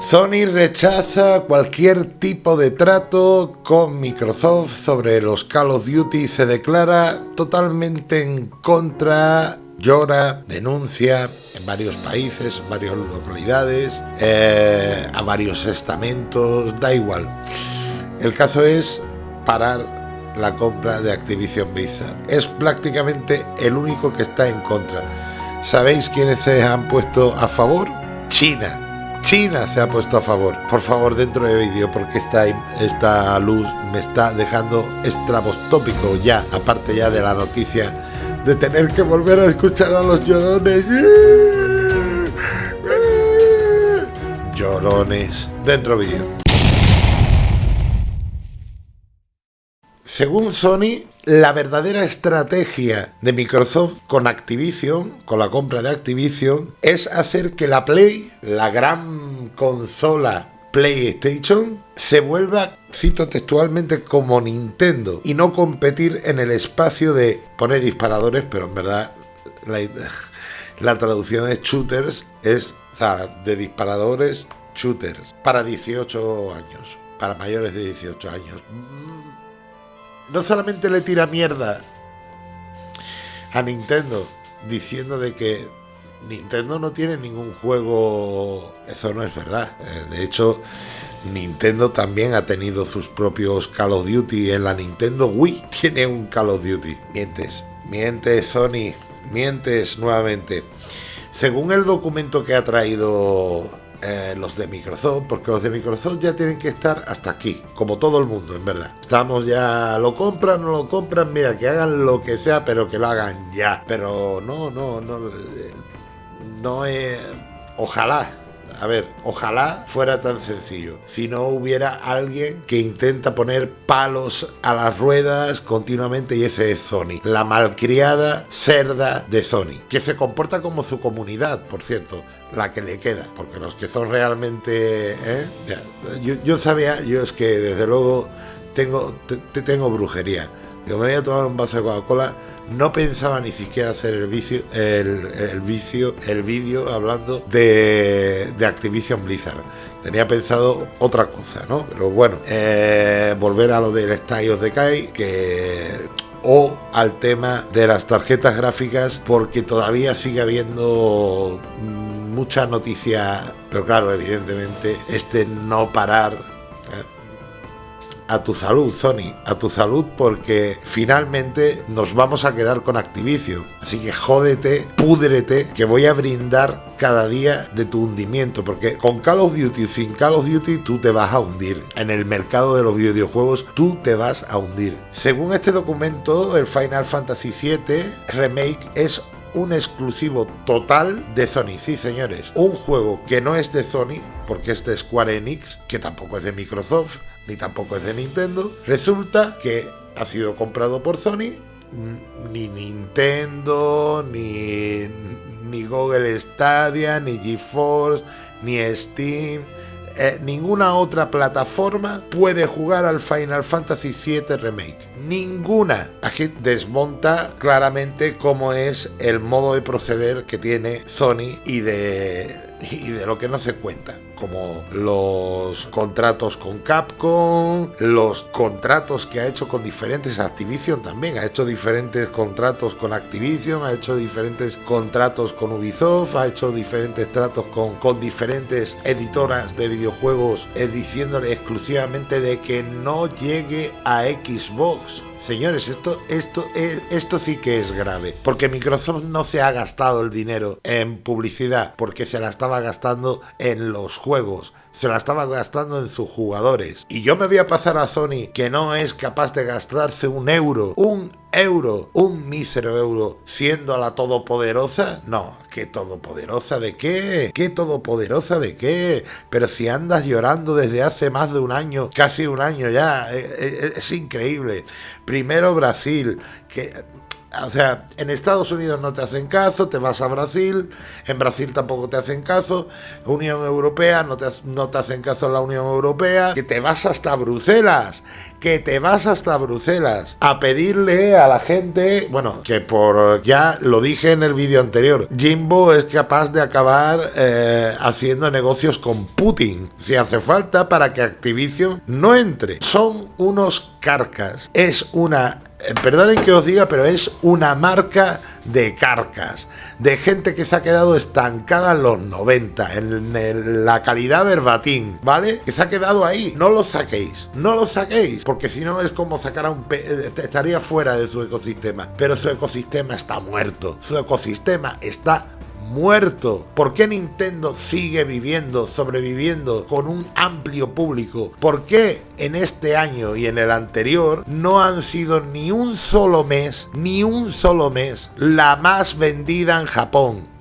Sony rechaza cualquier tipo de trato con Microsoft sobre los Call of Duty y se declara totalmente en contra, llora, denuncia en varios países, en varias localidades, eh, a varios estamentos, da igual. El caso es parar la compra de Activision Blizzard. Es prácticamente el único que está en contra. ¿Sabéis quiénes se han puesto a favor? China. China se ha puesto a favor. Por favor, dentro de vídeo, porque esta, esta luz me está dejando estrabostópico ya, aparte ya de la noticia de tener que volver a escuchar a los llorones. Llorones. Dentro vídeo. Según Sony, la verdadera estrategia de Microsoft con Activision, con la compra de Activision, es hacer que la Play, la gran consola PlayStation, se vuelva, cito textualmente, como Nintendo y no competir en el espacio de poner disparadores, pero en verdad la, traducción de shooters, es de disparadores, shooters, para 18 años, para mayores de 18 años no solamente le tira mierda a Nintendo diciendo de que Nintendo no tiene ningún juego, eso no es verdad. Eh, de hecho, Nintendo también ha tenido sus propios Call of Duty en la Nintendo Wii. Tiene un Call of Duty. Mientes, mientes Sony, mientes nuevamente. Según el documento que ha traído eh, los de Microsoft, porque los de Microsoft ya tienen que estar hasta aquí, como todo el mundo, en verdad. Estamos ya, lo compran, no lo compran, mira, que hagan lo que sea, pero que lo hagan ya. Pero no, no, no, no es... Ojalá, a ver, ojalá fuera tan sencillo. Si no hubiera alguien que intenta poner palos a las ruedas continuamente y ese es Sony. La malcriada cerda de Sony. Que se comporta como su comunidad, por cierto. La que le queda. Porque los que son realmente... ¿eh? Yo, sabía, yo es que desde luego tengo, te, tengo brujería. Yo me voy a tomar un vaso de Coca-Cola no pensaba ni siquiera hacer el vicio, el, vicio, el vídeo hablando de, Activision Blizzard. Tenía pensado otra cosa, ¿no? Pero bueno, eh, volver a lo del Style of Decay, que o al tema de las tarjetas gráficas porque todavía sigue habiendo mucha noticia, pero claro, evidentemente este no parar a tu salud, Sony, a tu salud porque finalmente nos vamos a quedar con Activision. Así que jódete, púdrete, que voy a brindar cada día de tu hundimiento, porque con Call of Duty, sin Call of Duty, tú te vas a hundir. En el mercado de los videojuegos, tú te vas a hundir. Según este documento, el Final Fantasy VII Remake es un exclusivo total de Sony. Sí, señores, un juego que no es de Sony, porque es de Square Enix, que tampoco es de Microsoft, ni tampoco es de Nintendo. Resulta que ha sido comprado por Sony. Ni Nintendo, ni, Google Stadia, ni GeForce, ni Steam. Eh, ninguna otra plataforma puede jugar al Final Fantasy VII Remake. Ninguna. Aquí desmonta claramente cómo es el modo de proceder que tiene Sony y de y de lo que no se cuenta, como los contratos con Capcom, los contratos que ha hecho con diferentes Activision también, ha hecho diferentes contratos con Activision, ha hecho diferentes contratos con Ubisoft, ha hecho diferentes tratos con, con diferentes editoras de videojuegos eh, diciéndole exclusivamente de que no llegue a Xbox Señores, esto, esto, esto sí que es grave, porque Microsoft no se ha gastado el dinero en publicidad, porque se la estaba gastando en los juegos, se la estaba gastando en sus jugadores. Y yo me voy a pasar a Sony, que no es capaz de gastarse un euro, un euro, un mísero euro, siendo la todopoderosa. No, ¿qué todopoderosa de qué? ¿Qué todopoderosa de qué? Pero si andas llorando desde hace más de un año, casi un año ya, eh, eh, es, increíble. Primero Brasil, que o sea, en Estados Unidos no te hacen caso, te vas a Brasil, en Brasil tampoco te hacen caso, Unión Europea no te, no te hacen caso en la Unión Europea, que te vas hasta Bruselas, que te vas hasta Bruselas a pedirle a la gente, bueno, que por ya lo dije en el vídeo anterior, Jimbo es capaz de acabar eh, haciendo negocios con Putin, si hace falta, para que Activision no entre. Son unos carcas, es una perdonen que os diga, pero es una marca de carcas, de gente que se ha quedado estancada en los 90, en, la calidad verbatim, ¿vale? Que se ha quedado ahí. No lo saquéis, no lo saquéis, porque si no es como sacar a un... Eh, estaría fuera de su ecosistema, pero su ecosistema está muerto, su ecosistema está muerto. ¿Por qué Nintendo sigue viviendo, sobreviviendo con un amplio público? ¿Por qué en este año y en el anterior no han sido ni un solo mes, ni un solo mes, la más vendida en Japón?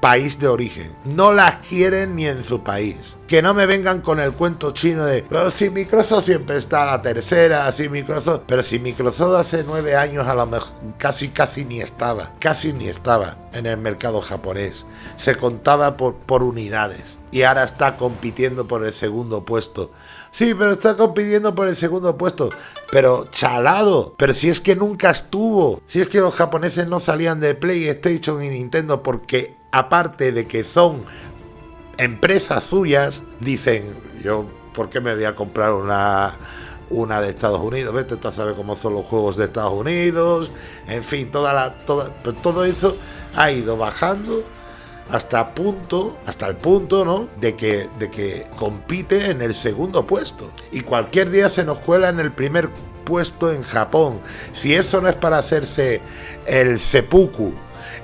País de origen. No las quieren ni en su país. Que no me vengan con el cuento chino de pero si Microsoft siempre está a la tercera, si Microsoft. Pero si Microsoft hace nueve años a lo mejor casi casi ni estaba, casi ni estaba en el mercado japonés. Se contaba por, por unidades. Y ahora está compitiendo por el segundo puesto. Sí, pero está compitiendo por el segundo puesto. Pero chalado. Pero si es que nunca estuvo. Si es que los japoneses no salían de PlayStation y Nintendo porque aparte de que son empresas suyas, dicen, yo, ¿por qué me voy a comprar una, una de Estados Unidos? Vete tú a saber cómo son los juegos de Estados Unidos, en fin, toda la, toda, todo eso ha ido bajando hasta punto, hasta el punto, ¿no? De que, de que compite en el segundo puesto. Y cualquier día se nos cuela en el primer puesto en Japón. Si eso no es para hacerse el seppuku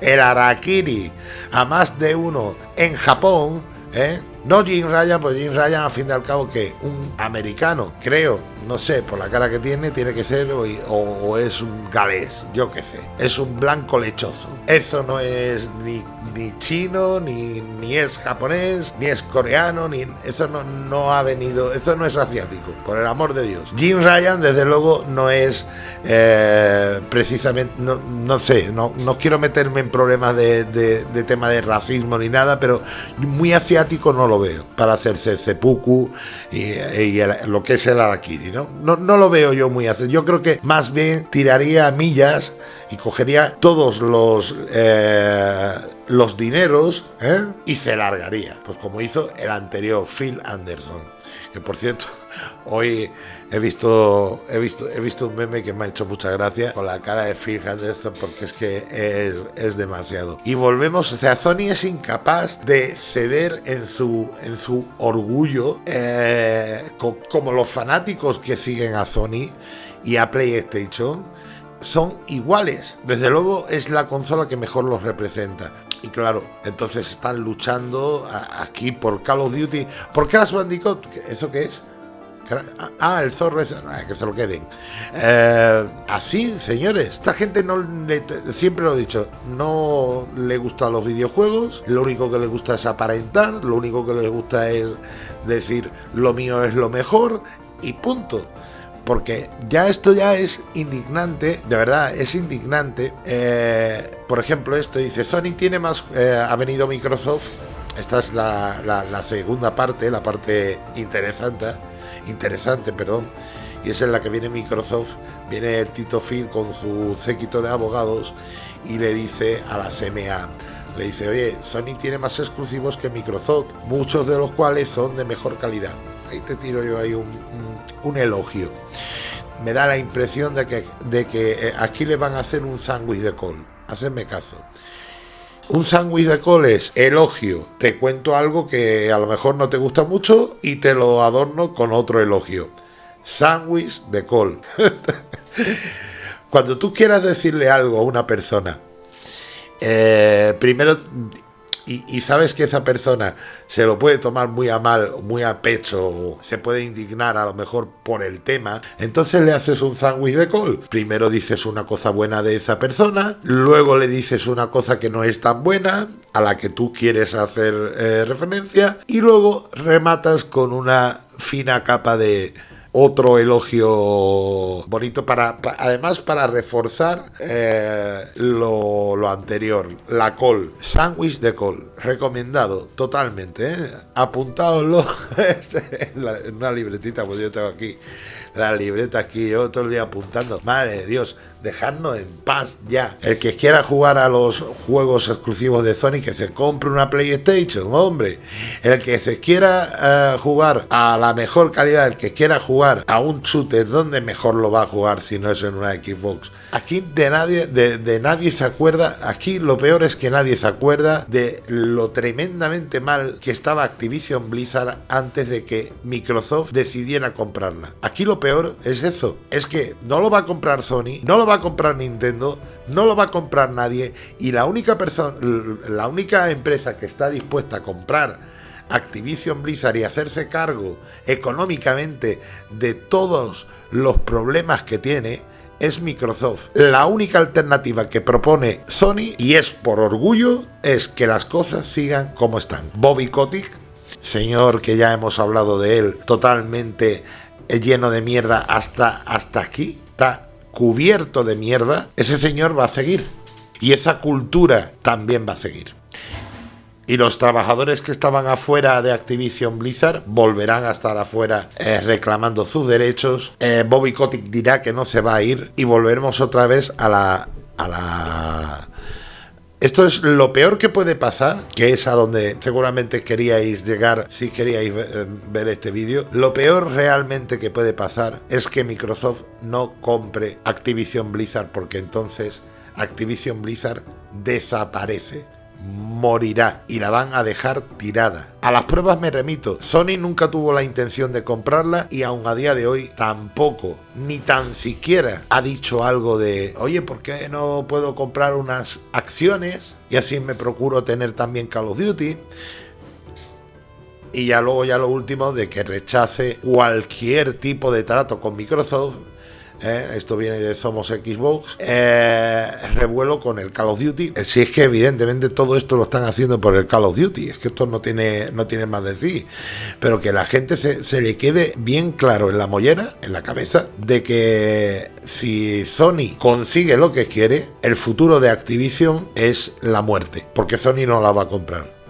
el Arakiri a más de uno en Japón, ¿eh? No Jim Ryan, pues Jim Ryan, a fin de al cabo, que un americano, creo, no sé, por la cara que tiene, tiene que ser o, es un galés, yo qué sé. Es un blanco lechoso. Eso no es ni, ni chino, ni, ni es japonés, ni es coreano, ni eso no, no ha venido, eso no es asiático, por el amor de Dios. Jim Ryan, desde luego, no es eh, precisamente, no, no sé, no, no, quiero meterme en problemas de, de tema de racismo ni nada, pero muy asiático no lo veo para hacerse seppuku y, lo que es el arakiri, ¿no? ¿no? No lo veo yo muy hacer. Yo creo que más bien tiraría millas y cogería todos los eh, los dineros ¿eh? y se largaría, pues como hizo el anterior Phil Anderson, que por cierto Hoy he visto, he visto, he visto un meme que me ha hecho mucha gracia con la cara de Phil Henderson porque es que es, demasiado. Y volvemos, o sea, Sony es incapaz de ceder en su, en su orgullo, eh, como los fanáticos que siguen a Sony y a PlayStation son iguales. Desde luego es la consola que mejor los representa. Y claro, entonces están luchando aquí por Call of Duty. ¿Por las Bandicoot? ¿Eso qué es? Ah, el zorro es. Ah, que se lo queden. Eh, así, señores. Esta gente no le, siempre lo he dicho, no le gustan los videojuegos. Lo único que le gusta es aparentar. Lo único que le gusta es decir lo mío es lo mejor. Y punto. Porque ya esto ya es indignante, de verdad, es indignante. Eh, por ejemplo, esto dice, Sony tiene más, eh, ha venido Microsoft, esta es la, segunda parte, la parte interesante, interesante, perdón, y es en la que viene Microsoft, viene el Tito Phil con su séquito de abogados y le dice a la CMA, le dice, oye, Sony tiene más exclusivos que Microsoft, muchos de los cuales son de mejor calidad. Ahí te tiro yo ahí un, elogio. Me da la impresión de que, de que eh, aquí le van a hacer un sándwich de col. Hacedme caso. Un sándwich de coles, elogio. Te cuento algo que a lo mejor no te gusta mucho y te lo adorno con otro elogio. Sándwich de col. Cuando tú quieras decirle algo a una persona, eh, primero y, sabes que esa persona se lo puede tomar muy a mal, muy a pecho, se puede indignar a lo mejor por el tema, entonces le haces un sándwich de col. Primero dices una cosa buena de esa persona, luego le dices una cosa que no es tan buena, a la que tú quieres hacer eh, referencia, y luego rematas con una fina capa de otro elogio bonito para, además para reforzar eh, lo, lo, anterior. La col, sándwich de col, recomendado totalmente. ¿eh? Apuntadlo en una libretita, pues yo tengo aquí la libreta aquí, yo todo el día apuntando. Madre de Dios, dejadnos en paz ya. El que quiera jugar a los juegos exclusivos de Sony, que se compre una PlayStation, hombre. El que se quiera eh, jugar a la mejor calidad, el que quiera jugar a un shooter, ¿dónde mejor lo va a jugar si no es en una Xbox? Aquí de nadie, de, nadie se acuerda, aquí lo peor es que nadie se acuerda de lo tremendamente mal que estaba Activision Blizzard antes de que Microsoft decidiera comprarla. Aquí lo peor es eso, es que no lo va a comprar Sony, no lo va a comprar Nintendo, no lo va a comprar nadie y la única persona, la única empresa que está dispuesta a comprar Activision Blizzard y hacerse cargo económicamente de todos los problemas que tiene es Microsoft. La única alternativa que propone Sony, y es por orgullo, es que las cosas sigan como están. Bobby Kotick, señor que ya hemos hablado de él, totalmente lleno de mierda hasta, hasta aquí, está cubierto de mierda, ese señor va a seguir. Y esa cultura también va a seguir. Y los trabajadores que estaban afuera de Activision Blizzard volverán a estar afuera eh, reclamando sus derechos. Eh, Bobby Kotick dirá que no se va a ir y volveremos otra vez a la, a la esto es lo peor que puede pasar, que es a donde seguramente queríais llegar si queríais eh, ver este vídeo. Lo peor realmente que puede pasar es que Microsoft no compre Activision Blizzard porque entonces Activision Blizzard desaparece morirá y la van a dejar tirada. A las pruebas me remito, Sony nunca tuvo la intención de comprarla y aún a día de hoy tampoco, ni tan siquiera ha dicho algo de, oye, ¿por qué no puedo comprar unas acciones? Y así me procuro tener también Call of Duty. Y ya luego ya lo último de que rechace cualquier tipo de trato con Microsoft ¿eh? esto viene de Somos Xbox, eh, revuelo con el Call of Duty. Si es que evidentemente todo esto lo están haciendo por el Call of Duty, es que esto no tiene, no tiene más de decir, pero que la gente se, se le quede bien claro en la mollera, en la cabeza, de que si Sony consigue lo que quiere, el futuro de Activision es la muerte, porque Sony no la va a comprar.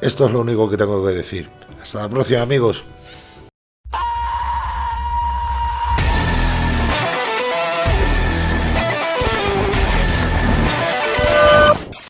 Esto es lo único que tengo que decir. Hasta la próxima amigos.